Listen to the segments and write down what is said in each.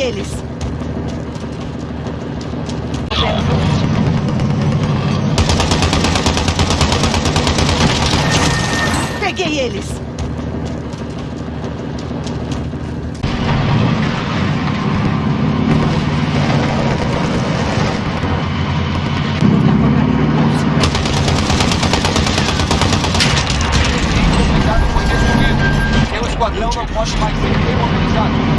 eles. Peguei eles. O esquadrão não pode mais ser demobilizado.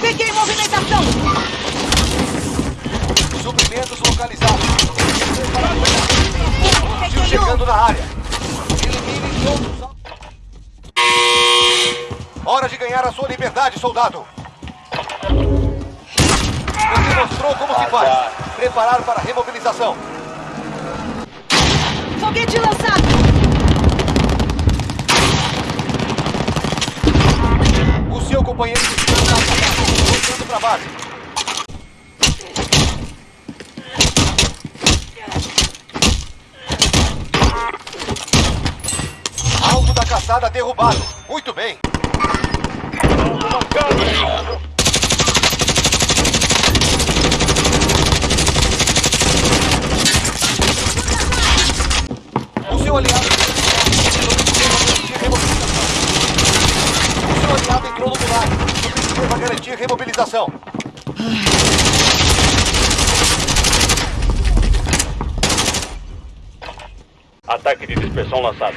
Peguei movimentação! Suprimentos localizados. Hostil chegando na área. Elimine todos os... Hora de ganhar a sua liberdade, soldado. Você mostrou como se faz. Preparar para a remobilização. Foguete lançado! O seu companheiro de para base. Alvo da caçada derrubado. Muito bem. O seu aliado. O seu aliado entrou no milagre. Subscreva para garantir remobilização. Ataque de dispersão lançado.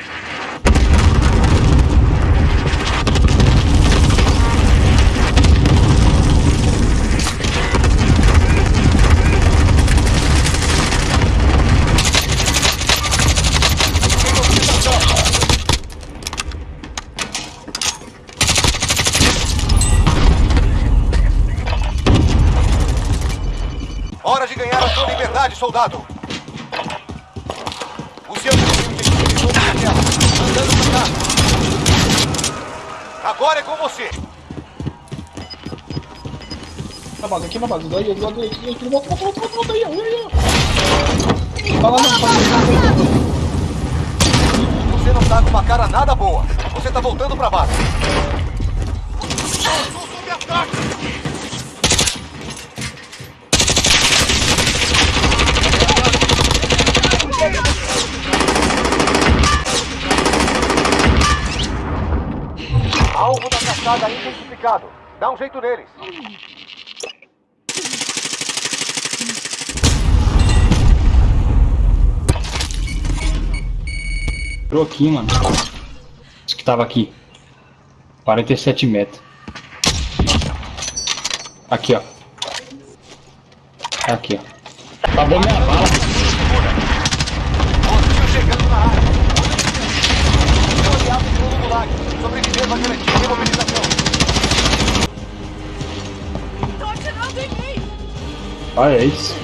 Hora de ganhar a sua liberdade, soldado. O seu inimigo de equipe. Andando pra cá. Agora é com você. Na base, aqui na base. Daí, do lado direito, direito. Volta, volta, volta, volta. Aí, aí, aí. Tá lá não, tá. Você não tá com uma cara nada boa. Você tá voltando pra base. Alvo da caçada identificado. Dá um jeito neles. Entrou aqui, mano. Isso que tava aqui. 47 metros. Aqui, ó. Aqui, ó. Acabou minha bala. Olha é isso.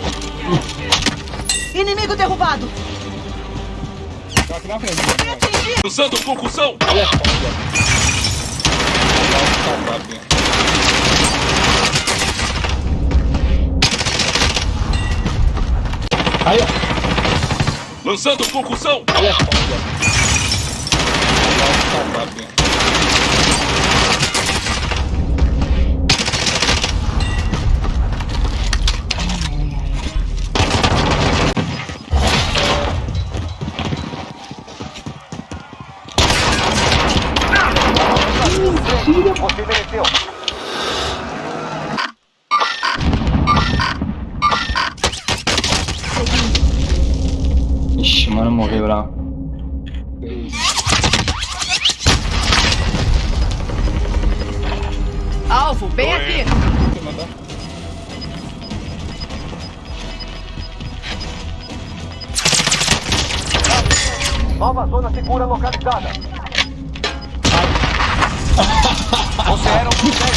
Inimigo derrubado! Tá aqui na frente. Usando concussão! Olha Aí, ó. Lançando concussão! Olha zona segura localizada. Você era um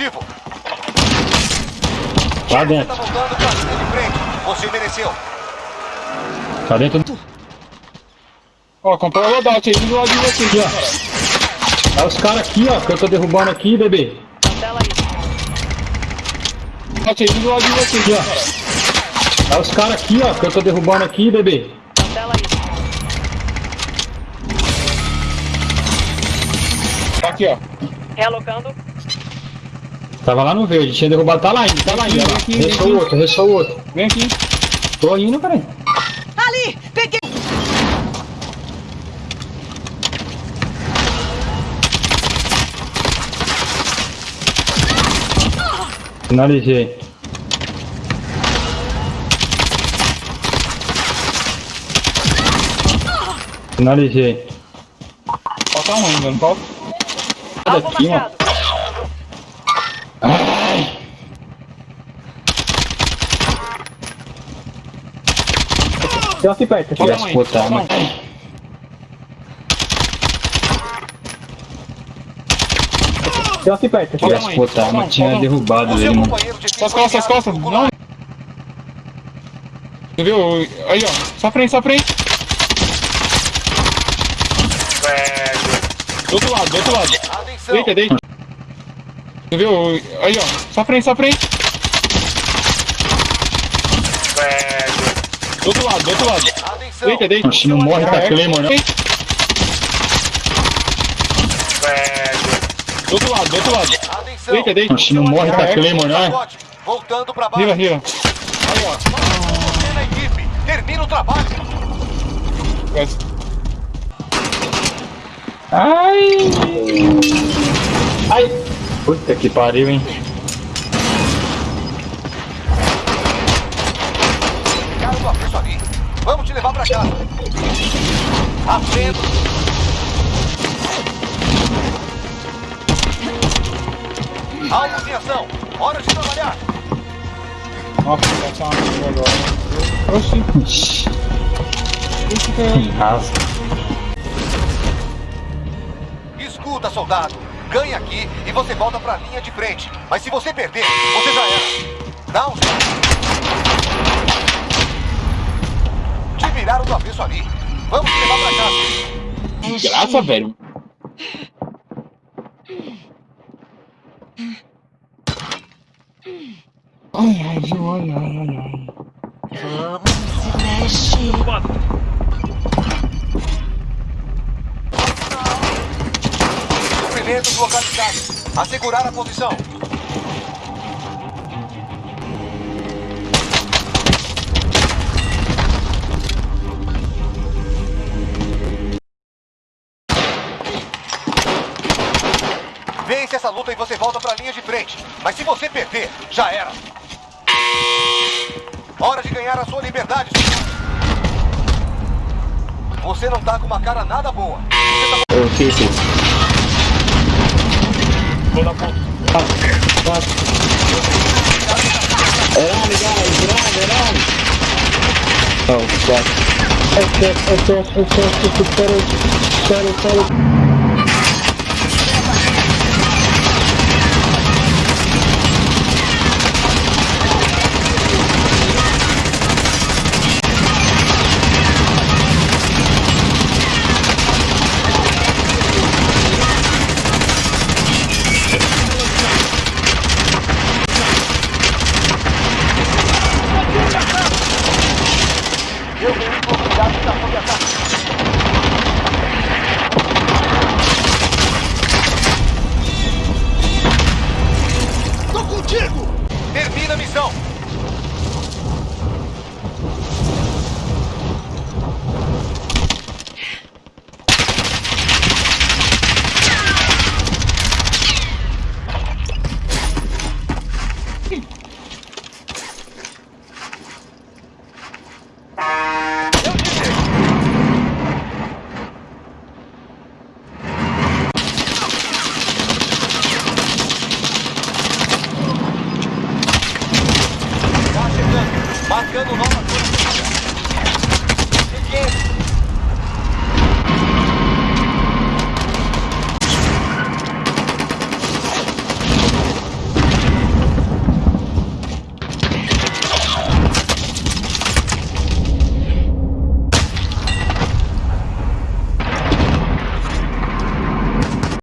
objetivo. Lá Você dentro. tá voltando pra linha de frente. Você mereceu. Tá dentro. Ó, comprou o loadout aí do lado de você aqui, ó. Tá os caras aqui, ó, que eu tô derrubando aqui, bebê. Loadout aí do lado de você aqui, ó. Tá os caras aqui, ó, que eu tô derrubando aqui, bebê. Tá aqui, ó. Realocando. Tava lá no verde, tinha derrubado, tá lá ainda, tá lá ainda. Vem ó. aqui, vem aqui. outro, restou outro. Vem aqui. Tô indo, peraí. Ali! Peguei! Finalizei. Finalizei. Falta um ainda, não falta? Alvo marcado. Ai. Tem aqui perto. Filha Falta das um puta, aí. mano. Tem aqui perto. Filha das Falta um aí. puta, Falta mas um, tinha derrubado ele, seu mano. Suas costas, enviado costas. Não. Você viu? Aí, ó. Só frente, só frente. Do outro lado, do outro lado. Deita, deita. Você viu? Aí, ó. Só frente, só frente. Do outro lado, do outro lado. Atenção. Deita, deita. Oxe, não morre com a Claymore, não. Do outro lado, do outro lado. Atenção. Deita, deita. Oxe, não morre com a Claymore, não. Voltando pra base. Rila, rila. Você na equipe. Termina o trabalho. Ai. Ai. Puta que pariu, hein. Cara do avesso ali. Vamos te levar pra casa. Acendo. Alvos em ação. Hora de trabalhar. Nossa, vai ser uma merda agora. Oxi. Ixi, Oxi, cara. rasga. Escuta, soldado. Ganha aqui e você volta pra linha de frente. Mas se você perder, você já era. Dá um. Te viraram do avesso ali. Vamos levar pra casa. Graça, velho. Ai, ai? Ai, ai, ai, ai. Suprimentos localizados. Assegurar a posição. Vence essa luta e você volta pra linha de frente. Mas se você perder, já era. Hora de ganhar a sua liberdade. Você não tá com uma cara nada boa. Eu fico. Tô na ponta. Oh, fuck. Espera, espera, espera.